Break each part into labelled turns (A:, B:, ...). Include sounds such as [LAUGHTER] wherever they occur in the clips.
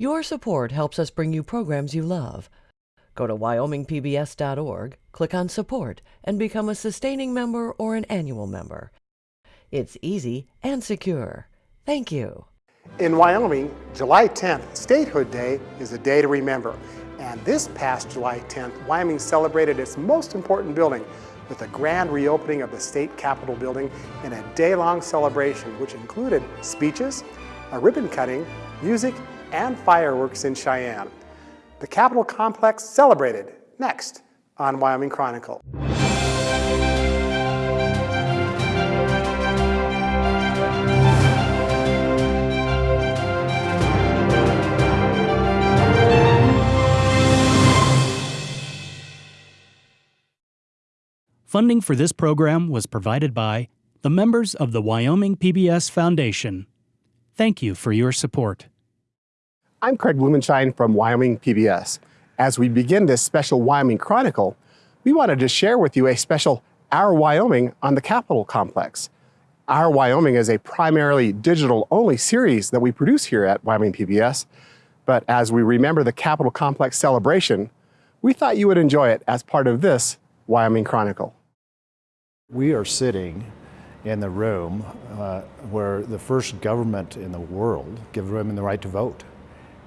A: Your support helps us bring you programs you love. Go to wyomingpbs.org, click on Support, and become a sustaining member or an annual member. It's easy and secure. Thank you.
B: In Wyoming, July 10th, Statehood Day, is a day to remember. And this past July 10th, Wyoming celebrated its most important building with a grand reopening of the state capitol building in a day-long celebration which included speeches, a ribbon cutting, music, and fireworks in Cheyenne. The Capitol complex celebrated next on Wyoming Chronicle.
C: Funding for this program was provided by the members of the Wyoming PBS Foundation. Thank you for your support.
B: I'm Craig Blumenshine from Wyoming PBS. As we begin this special Wyoming Chronicle, we wanted to share with you a special Our Wyoming on the Capitol Complex. Our Wyoming is a primarily digital-only series that we produce here at Wyoming PBS, but as we remember the Capitol Complex celebration, we thought you would enjoy it as part of this Wyoming Chronicle.
D: We are sitting in the room uh, where the first government in the world gave women the right to vote.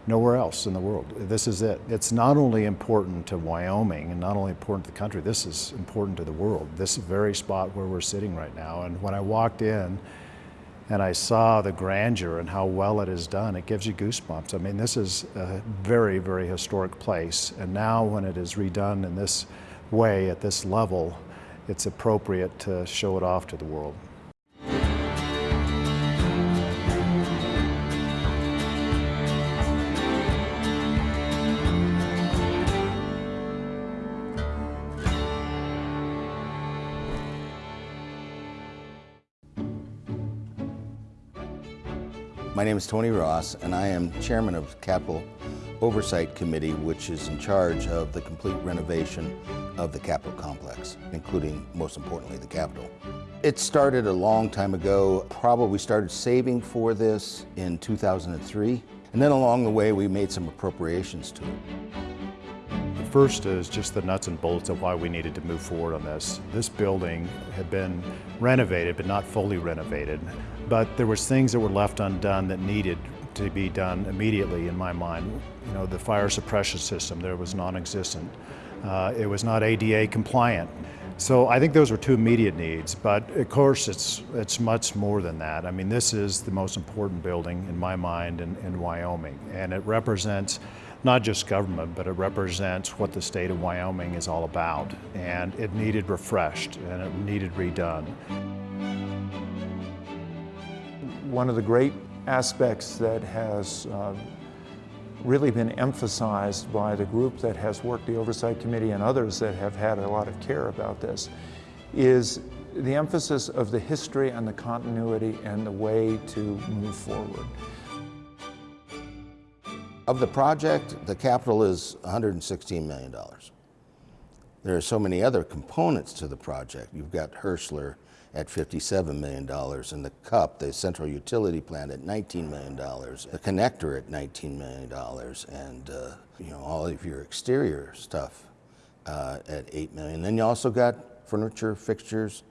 D: Nowhere else in the world. This is it. It's not only important to Wyoming and not only important to the country, this is important to the world. This very spot where we're sitting right now. And when I walked in and I saw the grandeur and how well it is done, it gives you goosebumps. I mean, this is a very, very historic place. And now when it is redone in this way, at this level, it's appropriate to show it off to the world.
E: My name is Tony Ross, and I am chairman of Capitol Oversight Committee, which is in charge of the complete renovation of the Capitol complex, including, most importantly, the Capitol. It started a long time ago. Probably started saving for this in 2003. And then along the way, we made some appropriations to it.
D: First is just the nuts and bolts of why we needed to move forward on this. This building had been renovated, but not fully renovated. But there was things that were left undone that needed to be done immediately in my mind. You know, the fire suppression system there was non-existent. Uh, it was not ADA compliant. So I think those were two immediate needs, but of course it's, it's much more than that. I mean, this is the most important building in my mind in, in Wyoming, and it represents not just government, but it represents what the state of Wyoming is all about. And it needed refreshed and it needed redone.
F: One of the great aspects that has uh, really been emphasized by the group that has worked the Oversight Committee and others that have had a lot of care about this is the emphasis of the history and the continuity and the way to move forward.
E: Of the project, the capital is $116 million. There are so many other components to the project. You've got Herschler, at $57 million, and the CUP, the central utility plant, at $19 million, the connector at $19 million, and uh, you know all of your exterior stuff uh, at 8 million. Then you also got furniture, fixtures,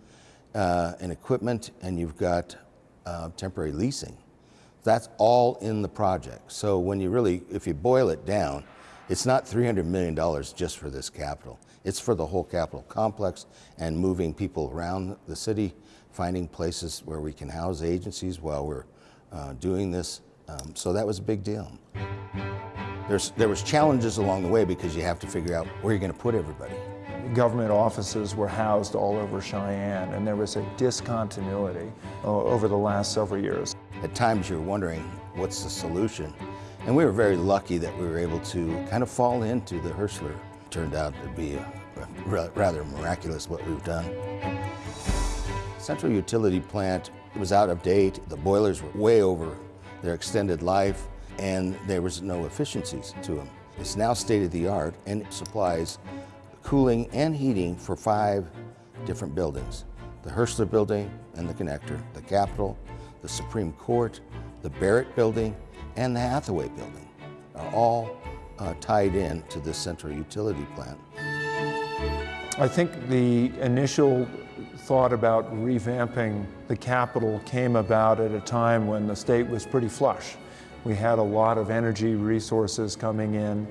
E: uh, and equipment, and you've got uh, temporary leasing. That's all in the project. So when you really, if you boil it down, it's not $300 million just for this capital. It's for the whole capital complex and moving people around the city, finding places where we can house agencies while we're uh, doing this. Um, so that was a big deal. There's, there was challenges along the way because you have to figure out where you're going to put everybody.
F: Government offices were housed all over Cheyenne, and there was a discontinuity uh, over the last several years.
E: At times you're wondering, what's the solution? And we were very lucky that we were able to kind of fall into the Herschler. Turned out to be rather miraculous what we've done. Central utility plant was out of date. The boilers were way over their extended life and there was no efficiencies to them. It's now state-of-the-art and it supplies cooling and heating for five different buildings. The Herschler building and the connector, the Capitol, the Supreme Court, the Barrett building, and the Hathaway building are all uh, tied in to this central utility plant.
F: I think the initial thought about revamping the Capitol came about at a time when the state was pretty flush. We had a lot of energy resources coming in,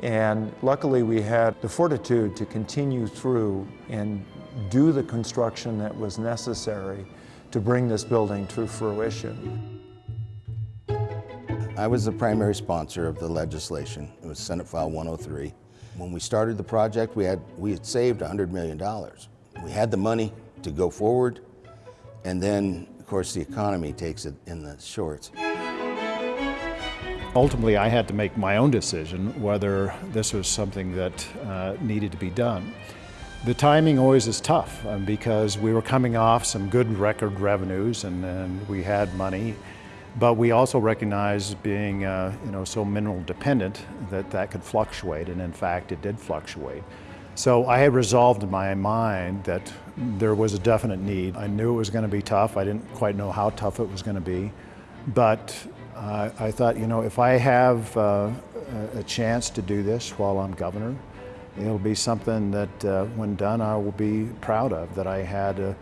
F: and luckily we had the fortitude to continue through and do the construction that was necessary to bring this building to fruition.
E: I was the primary sponsor of the legislation. It was Senate File 103. When we started the project, we had, we had saved $100 million. We had the money to go forward, and then, of course, the economy takes it in the shorts.
D: Ultimately, I had to make my own decision whether this was something that uh, needed to be done. The timing always is tough um, because we were coming off some good record revenues and, and we had money, but we also recognized being uh, you know, so mineral dependent that that could fluctuate, and in fact, it did fluctuate. So I had resolved in my mind that there was a definite need. I knew it was going to be tough. I didn't quite know how tough it was going to be, but uh, I thought, you know, if I have uh, a chance to do this while I'm governor, it'll be something that uh, when done I will be proud of, that I had a,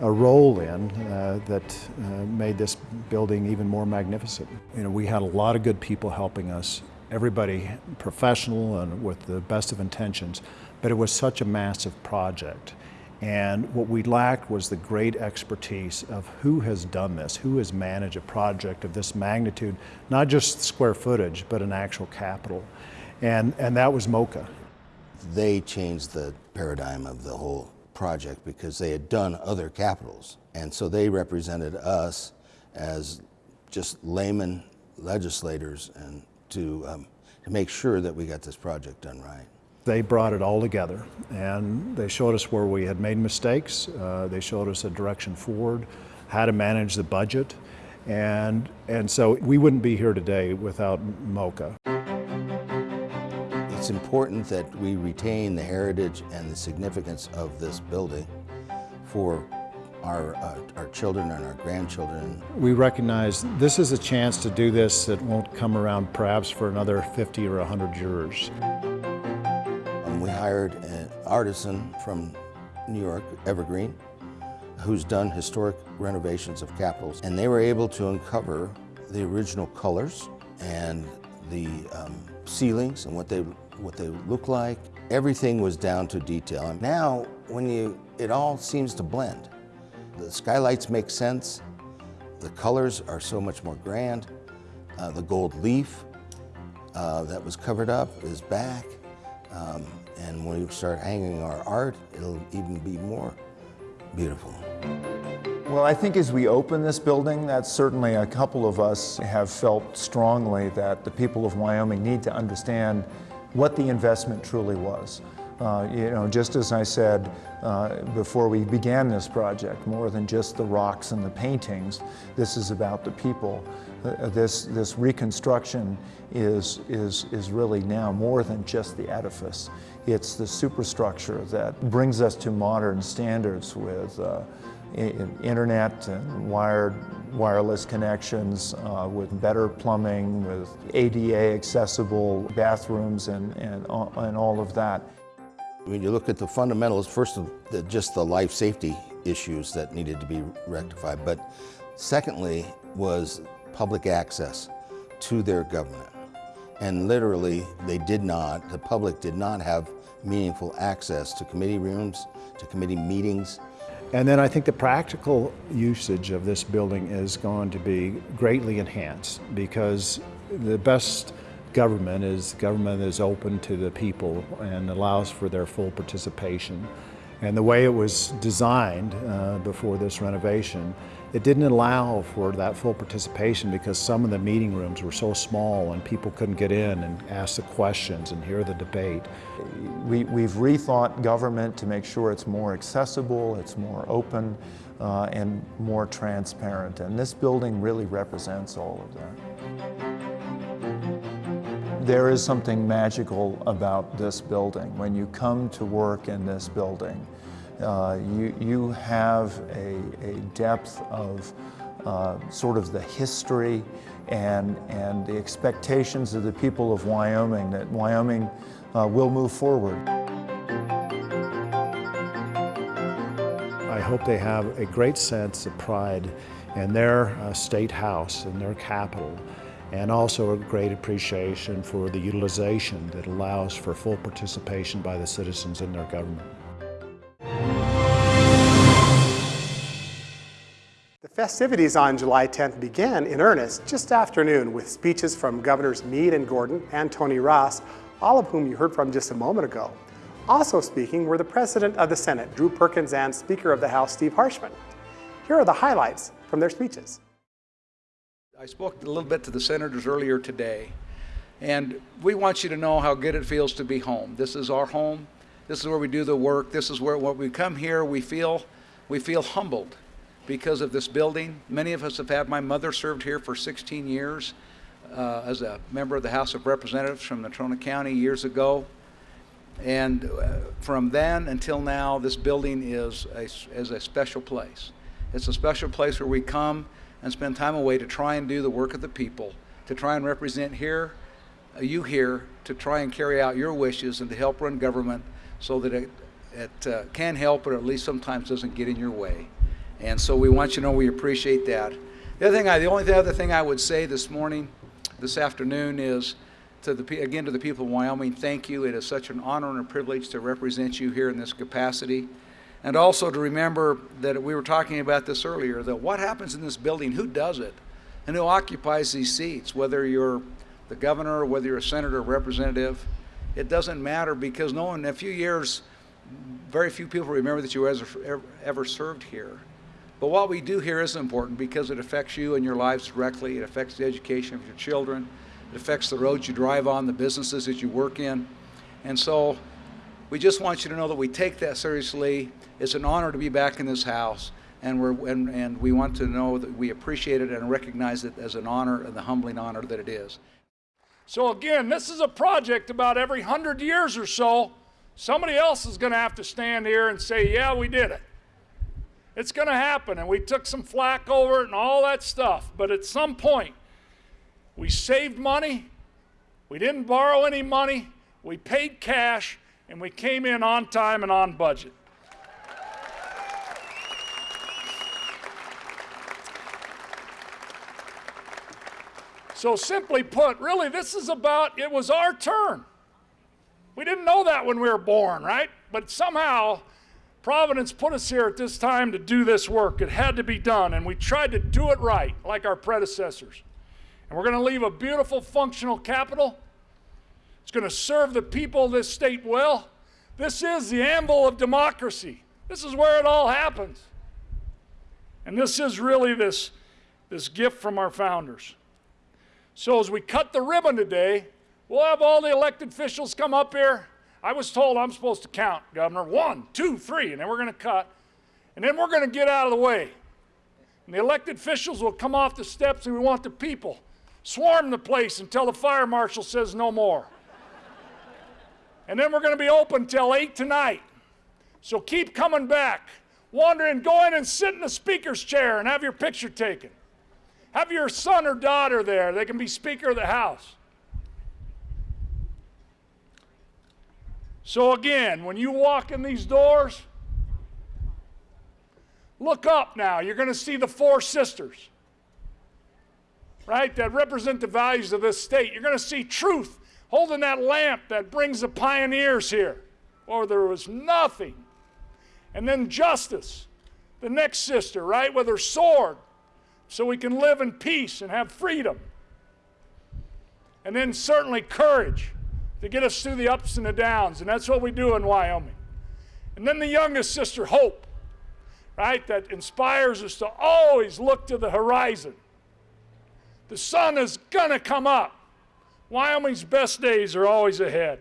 D: a role in uh, that uh, made this building even more magnificent. You know, we had a lot of good people helping us, everybody professional and with the best of intentions, but it was such a massive project. And what we lacked was the great expertise of who has done this, who has managed a project of this magnitude, not just square footage, but an actual capital. And, and that was MOCA.
E: They changed the paradigm of the whole project because they had done other capitals. And so they represented us as just layman legislators and to, um, to make sure that we got this project done right.
D: They brought it all together and they showed us where we had made mistakes. Uh, they showed us a direction forward, how to manage the budget. And, and so we wouldn't be here today without MOCA.
E: It's important that we retain the heritage and the significance of this building for our, uh, our children and our grandchildren.
D: We recognize this is a chance to do this that won't come around perhaps for another 50 or 100 years.
E: Um, we hired an artisan from New York, EverGreene, who's done historic renovations of capitals, and they were able to uncover the original colors and the um, ceilings and what they what they look like. Everything was down to detail. And now, when you, it all seems to blend. The skylights make sense. The colors are so much more grand. Uh, the gold leaf uh, that was covered up is back. Um, and when we start hanging our art, it'll even be more beautiful.
F: Well, I think as we open this building, that's certainly a couple of us have felt strongly that the people of Wyoming need to understand what the investment truly was. Uh, you know, just as I said uh, before we began this project, more than just the rocks and the paintings, this is about the people. Uh, this, this reconstruction is, is, is really now more than just the edifice. It's the superstructure that brings us to modern standards with uh, internet and wired wireless connections, uh, with better plumbing, with ADA accessible bathrooms and, and, and all of that.
E: When you look at the fundamentals, first of the, just the life safety issues that needed to be rectified, but secondly was public access to their government. And literally, they did not, the public did not have meaningful access to committee rooms, to committee meetings,
D: and then I think the practical usage of this building is going to be greatly enhanced because the best government is government that is open to the people and allows for their full participation. And the way it was designed uh, before this renovation it didn't allow for that full participation because some of the meeting rooms were so small and people couldn't get in and ask the questions and hear the debate.
F: We, we've rethought government to make sure it's more accessible, it's more open, uh, and more transparent. And this building really represents all of that. There is something magical about this building. When you come to work in this building, uh, you, you have a, a depth of uh, sort of the history and, and the expectations of the people of Wyoming that Wyoming uh, will move forward.
D: I hope they have a great sense of pride in their uh, state house and their capital and also a great appreciation for the utilization that allows for full participation by the citizens in their government.
B: Festivities on July 10th began in earnest just after noon with speeches from Governors Mead and Gordon and Tony Ross, all of whom you heard from just a moment ago. Also speaking were the President of the Senate, Drew Perkins, and Speaker of the House, Steve Harshman. Here are the highlights from their speeches.
G: I spoke a little bit to the senators earlier today, and we want you to know how good it feels to be home. This is our home. This is where we do the work. This is where when we come here, we feel we feel humbled because of this building. Many of us have had my mother served here for 16 years uh, as a member of the House of Representatives from Natrona County years ago. And uh, from then until now, this building is a, is a special place. It's a special place where we come and spend time away to try and do the work of the people, to try and represent here, uh, you here, to try and carry out your wishes and to help run government so that it, it uh, can help, but at least sometimes doesn't get in your way. And so we want you to know we appreciate that. The other thing, I, the only other thing I would say this morning, this afternoon, is to the again to the people of Wyoming, thank you. It is such an honor and a privilege to represent you here in this capacity. And also to remember that we were talking about this earlier, that what happens in this building, who does it, and who occupies these seats, whether you're the governor or whether you're a senator or representative, it doesn't matter because no one, in a few years, very few people remember that you ever, ever served here. But what we do here is important because it affects you and your lives directly. It affects the education of your children. It affects the roads you drive on, the businesses that you work in. And so we just want you to know that we take that seriously. It's an honor to be back in this house. And, we're, and, and we want to know that we appreciate it and recognize it as an honor and the humbling honor that it is.
H: So again, this is a project about every hundred years or so, somebody else is going to have to stand here and say, yeah, we did it. It's going to happen, and we took some flack over it and all that stuff. But at some point, we saved money, we didn't borrow any money, we paid cash, and we came in on time and on budget. So simply put, really, this is about, it was our turn. We didn't know that when we were born, right? But somehow, Providence put us here at this time to do this work. It had to be done, and we tried to do it right, like our predecessors. And we're going to leave a beautiful, functional capital. It's going to serve the people of this state well. This is the anvil of democracy. This is where it all happens. And this is really this, this gift from our founders. So as we cut the ribbon today, we'll have all the elected officials come up here I was told I'm supposed to count, Governor, one, two, three, and then we're going to cut. And then we're going to get out of the way. And the elected officials will come off the steps and we want the people swarm the place until the fire marshal says no more. and then we're going to be open till 8 tonight. So keep coming back. Wandering, go in and sit in the speaker's chair and have your picture taken. Have your son or daughter there. They can be Speaker of the House. So again, when you walk in these doors, look up now. You're going to see the four sisters, right, that represent the values of this state. You're going to see truth holding that lamp that brings the pioneers here, or there was nothing. And then justice, the next sister, right, with her sword, so we can live in peace and have freedom. And then certainly courage to get us through the ups and the downs. And that's what we do in Wyoming. And then the youngest sister, Hope, right, that inspires us to always look to the horizon. The sun is going to come up. Wyoming's best days are always ahead.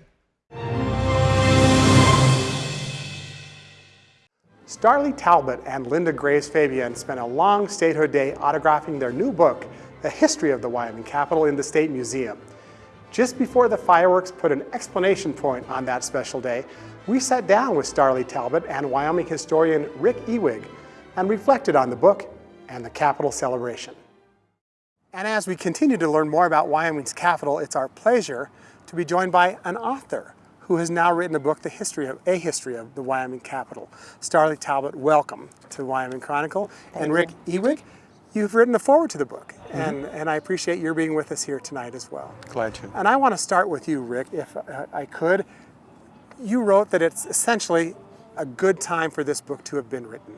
B: Starley Talbott and Linda Graves Fabian spent a long statehood day autographing their new book, The History of the Wyoming Capital in the State Museum. Just before the fireworks put an explanation point on that special day, we sat down with Starley Talbott and Wyoming historian Rick Ewig and reflected on the book and the Capitol celebration. And as we continue to learn more about Wyoming's capital, it's our pleasure to be joined by an author who has now written a book, The History of, A History of the Wyoming Capital. Starley Talbott, welcome to Wyoming Chronicle.
I: Thank
B: and Rick
I: you.
B: Ewig, you've written a foreword to the book,
F: Mm -hmm.
B: and, and I appreciate your being with us here tonight as well.
F: Glad to.
B: And I want to start with you, Rick, if uh, I could. You wrote that it's essentially a good time for this book to have been written.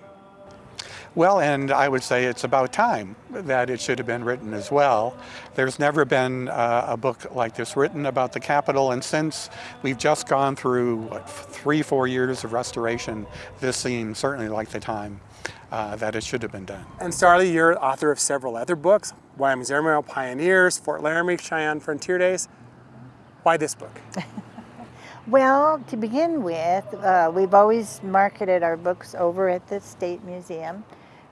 J: Well, and I would say it's about time that it should have been written as well. There's never been uh, a book like this written about the Capitol, and since we've just gone through what, three, four years of restoration, this seems certainly like the time uh, that it should have been done.
B: And Starley, you're author of several other books, Wyoming's Airmail Pioneers, Fort Laramie, Cheyenne Frontier Days. Why this book? [LAUGHS]
I: Well, to begin with, uh, we've always marketed our books over at the State Museum.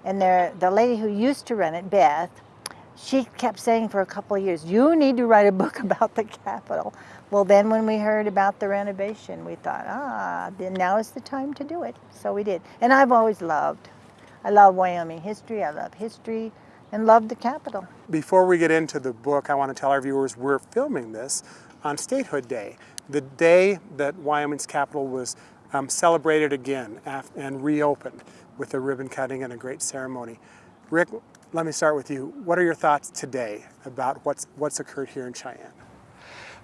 I: And there, the lady who used to run it, Beth, she kept saying for a couple of years, you need to write a book [LAUGHS] about the Capitol. Well, then when we heard about the renovation, we thought, ah, then now is the time to do it. So we did. And I've always loved, I love Wyoming history, I love history, and love the Capitol.
B: Before we get into the book, I want to tell our viewers we're filming this on Statehood Day, the day that Wyoming's Capitol was um, celebrated again and reopened with a ribbon cutting and a great ceremony. Rick, let me start with you. What are your thoughts today about what's, what's occurred here in Cheyenne?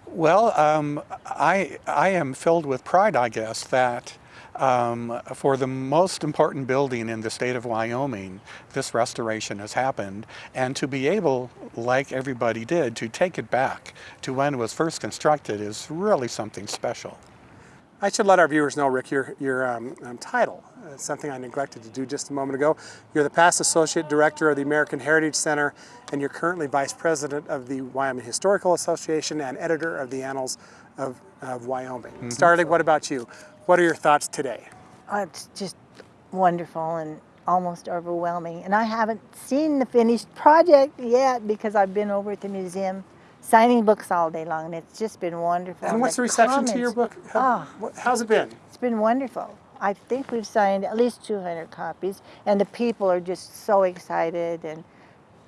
J: Well, um, I, I am filled with pride, I guess, that um, for the most important building in the state of Wyoming, this restoration has happened. And to be able, like everybody did, to take it back to when it was first constructed is really something special.
B: I should let our viewers know, Rick, your, your um, um, title. Uh, something I neglected to do just a moment ago. You're the past Associate Director of the American Heritage Center, and you're currently Vice President of the Wyoming Historical Association and Editor of the Annals of, of Wyoming. Mm -hmm. Starley, what about you? What are your thoughts today?
I: Uh, it's just wonderful and almost overwhelming. And I haven't seen the finished project yet because I've been over at the museum signing books all day long, and it's just been wonderful.
B: And what's the, the reception comments, to your book? How, oh, how's it been?
I: It's been wonderful. I think we've signed at least 200 copies, and the people are just so excited, and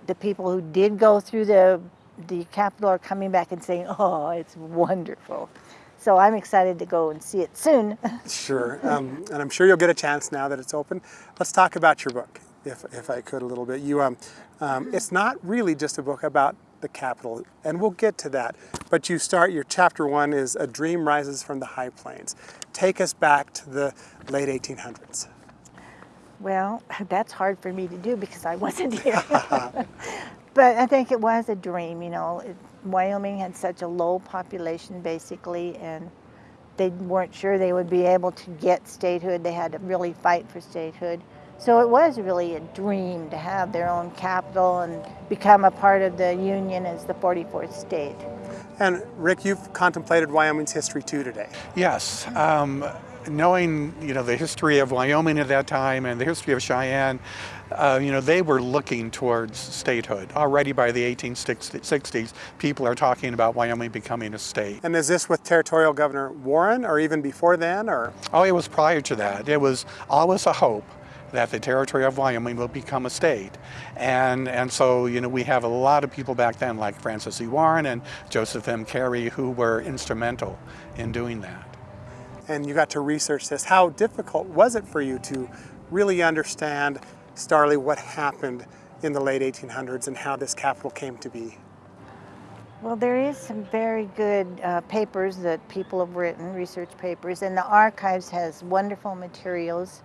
I: the people who did go through the, the Capitol are coming back and saying, oh, it's wonderful. So I'm excited to go and see it soon. [LAUGHS]
B: sure, um, and I'm sure you'll get a chance now that it's open. Let's talk about your book, if, if I could a little bit. You, um, um, it's not really just a book about the Capitol, and we'll get to that. But you start, your chapter one is A Dream Rises from the High Plains. Take us back to the late 1800s.
I: Well, [LAUGHS] that's hard for me to do because I wasn't [LAUGHS] here. but I think it was a dream, you know. It, Wyoming had such a low population basically, and they weren't sure they would be able to get statehood. They had to really fight for statehood. So it was really a dream to have their own capital and become a part of the Union as the 44th state.
B: And Rick, you've contemplated Wyoming's history too today.
J: Yes. Um, knowing you know the history of Wyoming at that time and the history of Cheyenne, uh, you know they were looking towards statehood already by the 1860s. People are talking about Wyoming becoming a state.
B: And is this with Territorial Governor Warren, or even before then, or?
J: Oh, it was prior to that. It was always a hope that the territory of Wyoming will become a state. And, and so, you know, we have a lot of people back then like Francis E. Warren and Joseph M. Carey who were instrumental in doing that.
B: And you got to research this. How difficult was it for you to really understand, Starley, what happened in the late 1800s and how this capital came to be?
I: Well, there is some very good uh, papers that people have written, research papers, and the archives has wonderful materials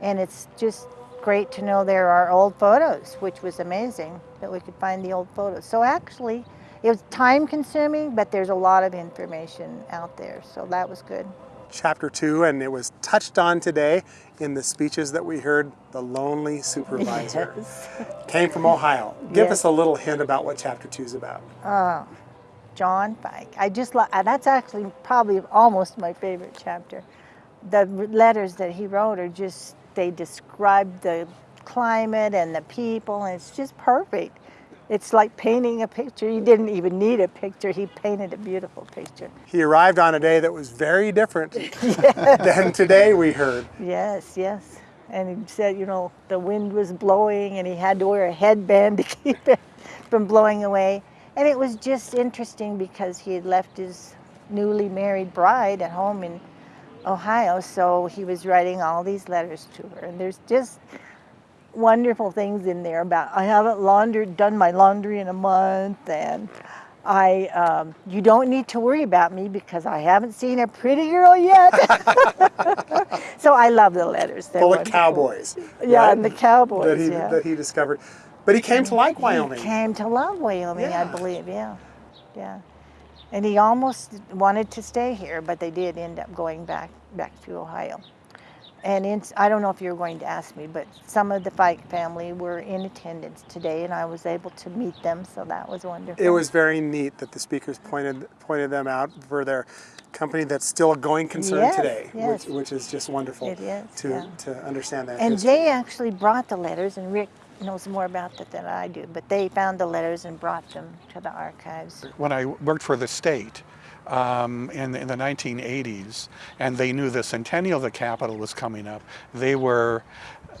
I: and it's just great to know there are old photos, which was amazing that we could find the old photos. So actually, it was time consuming, but there's a lot of information out there, so that was good.
B: Chapter two, and it was touched on today in the speeches that we heard, the lonely supervisor. [LAUGHS] Yes. Came from Ohio. Give yes. us a little hint about what chapter two is about.
I: Uh, John Feick. I just, love that's actually probably almost my favorite chapter. The letters that he wrote are just they describe the climate and the people, and it's just perfect. It's like painting a picture. He didn't even need a picture. He painted a beautiful picture.
B: He arrived on a day that was very different [LAUGHS] [LAUGHS] than today, we heard.
I: Yes, yes. And he said, you know, the wind was blowing and he had to wear a headband to [LAUGHS] keep it from blowing away. And it was just interesting because he had left his newly married bride at home in Ohio, so he was writing all these letters to her. And there's just wonderful things in there about I haven't laundered, done my laundry in a month, and I, um, you don't need to worry about me because I haven't seen a pretty girl yet. [LAUGHS] so I love the letters. They're
B: Full of
I: wonderful.
B: cowboys.
I: Yeah,
B: right?
I: and the cowboys.
B: that he
I: yeah.
B: that he discovered. But he came to like Wyoming.
I: He came to love Wyoming, I believe. Yeah, yeah. And he almost wanted to stay here, but they did end up going back back to Ohio. And in, I don't know if you're going to ask me, but some of the Feick family were in attendance today, and I was able to meet them, so that was wonderful.
B: It was very neat that the speakers pointed pointed them out for their company that's still a going concern
I: Yes,
B: today,
I: yes.
B: which which is just wonderful
I: It is,
B: to
I: yeah.
B: to understand that.
I: And
B: history.
I: they actually brought the letters, and Rick knows more about that than I do, but they found the letters and brought them to the archives.
J: when I worked for the state um, in, in the 1980s, and they knew the centennial of the Capitol was coming up, they were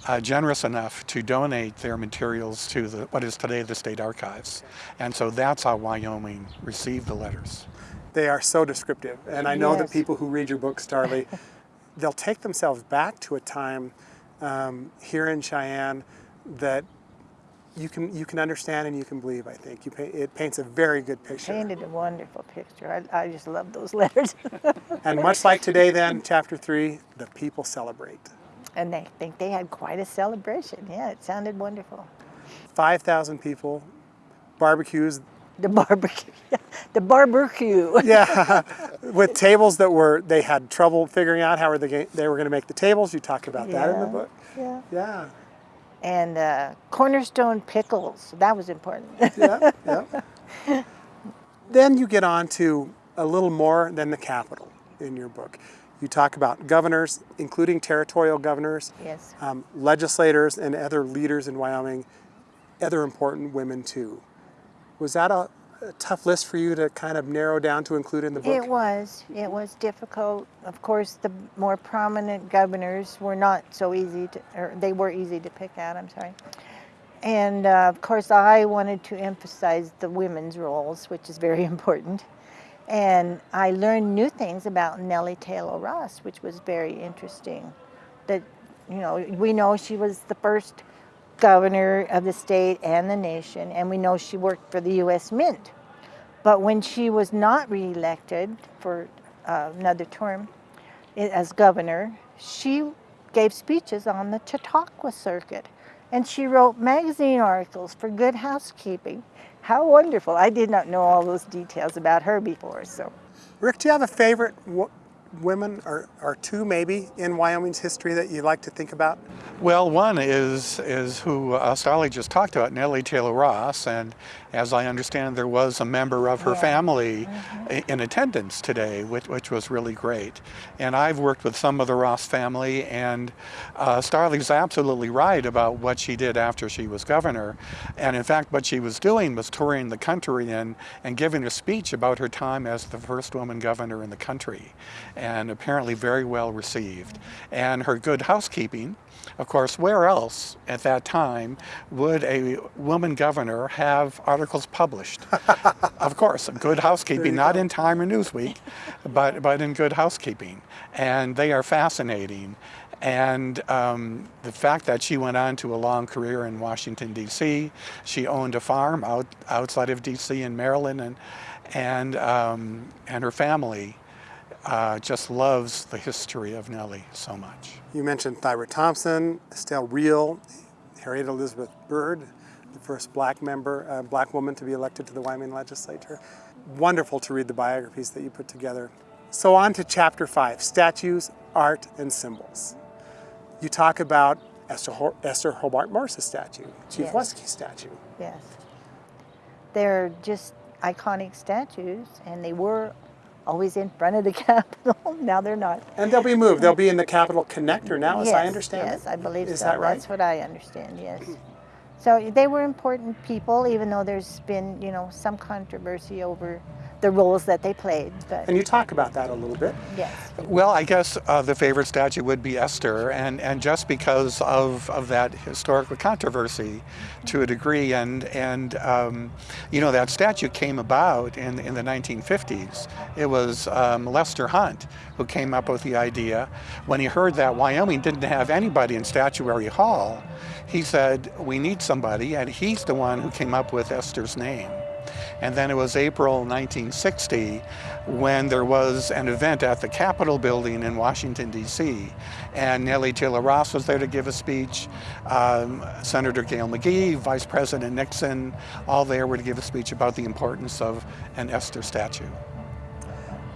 J: uh, generous enough to donate their materials to the, what is today the state archives. And so that's how Wyoming received the letters.
B: They are so descriptive, and I know that
I: Yes.
B: people who read your book, Starley, [LAUGHS] they'll take themselves back to a time um, here in Cheyenne that you can you can understand and you can believe. I think you it paints a very good picture.
I: Painted a wonderful picture. I, I just love those [LAUGHS] letters.
B: And much like today, then chapter three, the people celebrate.
I: and they think they had quite a celebration. Yeah, it sounded wonderful.
B: Five thousand people, barbecues.
I: The barbecue, [LAUGHS] the barbecue.
B: Yeah, [LAUGHS] with tables that were they had trouble figuring out how were they they were going to make the tables. You talk about that in the book.
I: Yeah.
B: Yeah,
I: And uh, cornerstone pickles. That was important.
B: yeah, yeah. [LAUGHS] then you get on to a little more than the capital in your book. You talk about governors, including territorial governors,
I: yes.
B: um, legislators, and other leaders in Wyoming, other important women too. Was that a, a tough list for you to kind of narrow down to include in the book?
I: It was. It was difficult. Of course, the more prominent governors were not so easy to, or they were easy to pick out, I'm sorry. And uh, of course, I wanted to emphasize the women's roles, which is very [LAUGHS] important. And I learned new things about Nellie Tayloe Ross, which was very interesting. That, you know, we know she was the first governor of the state and the nation, and we know she worked for the U.S. Mint. But when she was not reelected for uh, another term as governor, she gave speeches on the Chautauqua circuit. And she wrote magazine articles for Good Housekeeping. How wonderful. I did not know all those details about her before, so.
B: Rick, do you have a favorite women or, or two maybe in Wyoming's history that you like to think about?
J: Well, one is is who uh, Starley just talked about, Nellie Tayloe Ross, and as I understand, there was a member of her
I: Yeah.
J: family i- in attendance today, which, which was really great. And I've worked with some of the Ross family, and uh, Starley's absolutely right about what she did after she was governor. And in fact, what she was doing was touring the country and, and giving a speech about her time as the first woman governor in the country, and apparently very well received. And her good housekeeping. Of course, where else at that time would a woman governor have articles published? [LAUGHS] of course, Good Housekeeping, not in Time or Newsweek, but, but in Good Housekeeping. And they are fascinating. And um, the fact that she went on to a long career in Washington, D.C., she owned a farm out, outside of D.C. in Maryland, and, and, um, and her family uh, just loves the history of Nellie so much.
B: You mentioned Thyra Thompson, Estelle Reel, Harriet Elizabeth Byrd, the first black member, uh, black woman to be elected to the Wyoming legislature. Wonderful to read the biographies that you put together. So on to chapter five, statues, art, and symbols. You talk about Esther, Ho- Esther Hobart Morris' statue, Chief
I: Yes.
B: Washakie statue.
I: Yes. They're just iconic statues, and they were always in front of the [LAUGHS] Capitol. now they're not.
B: And they'll be moved. They'll be in the Capitol connector now, as I understand
I: Yes. I believe
B: Is
I: so.
B: that right?
I: That's what I understand, yes. So they were important people, even though there's been, you know, some controversy over the roles that they played. But
B: And you talk about that a little bit.
I: yes.
J: Well, I guess uh, the favorite statue would be Esther, and, and just because of, of that historical controversy to a degree, and, and um, you know, that statue came about in, in the 1950s. It was um, Lester Hunt who came up with the idea. When he heard that Wyoming didn't have anybody in Statuary Hall, he said, we need somebody, and he's the one who came up with Esther's name. And then it was April 1960 when there was an event at the Capitol building in Washington, D.C. And Nellie Tayloe Ross was there to give a speech. Um, Senator Gale McGee, Vice President Nixon, all there were to give a speech about the importance of an Esther statue.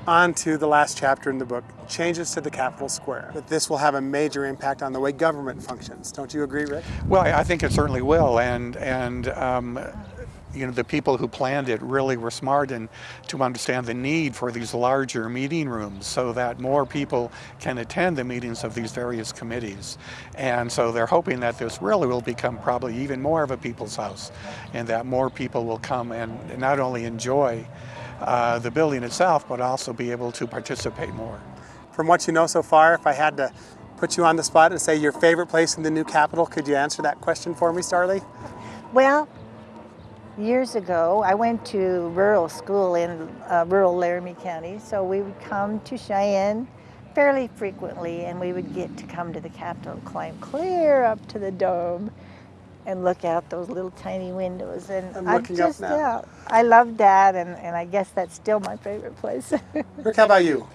B: On to the last chapter in the book, changes to the Capitol Square. That this will have a major impact on the way government functions. Don't you agree, Rick?
J: Well, I I think it certainly will, and and um, you know the people who planned it really were smart and to understand the need for these larger meeting rooms so that more people can attend the meetings of these various committees, and so they're hoping that this really will become probably even more of a people's house, and that more people will come and not only enjoy. Uh, the building itself, but also be able to participate more.
B: From what you know so far, if I had to put you on the spot and say your favorite place in the new capital, could you answer that question for me, Starley?
I: Well, years ago, I went to rural school in uh, rural Laramie County, so we would come to Cheyenne fairly frequently, and we would get to come to the Capitol, and climb clear up to the dome, and look out those little tiny windows. And
B: I'm
I: I
B: up
I: just,
B: now.
I: yeah, I loved that, and, and I guess that's still my favorite place. [LAUGHS]
B: Rick, how about you?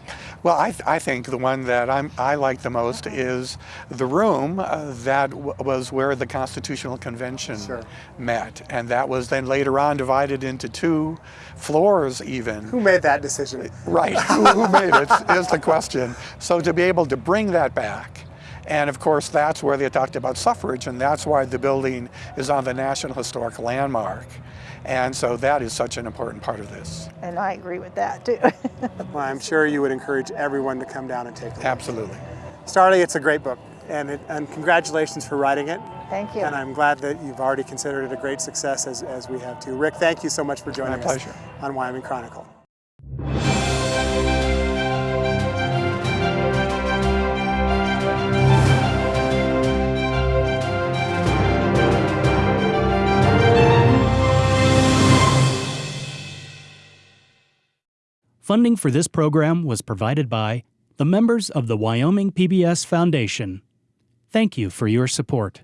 J: Well, I, th I think the one that I'm, I like the most is the room uh, that w was where the Constitutional Convention
B: Sure.
J: met. And that was then later on divided into two floors even.
B: Who made that decision?
J: Right, who, who made it is the question. So to be able to bring that back, and of course that's where they talked about suffrage and that's why the building is on the National Historic Landmark. And so that is such an important part of this.
I: and I agree with that, too. [LAUGHS]
B: Well, I'm sure you would encourage everyone to come down and take a look.
J: Absolutely.
B: Starley, it's a great book, and, it, and congratulations for writing it.
I: Thank you.
B: And I'm glad that you've already considered it a great success, as, as we have too. Rick, thank you so much for joining
J: My pleasure.
B: us on Wyoming Chronicle.
C: Funding for this program was provided by the members of the Wyoming PBS Foundation. Thank you for your support.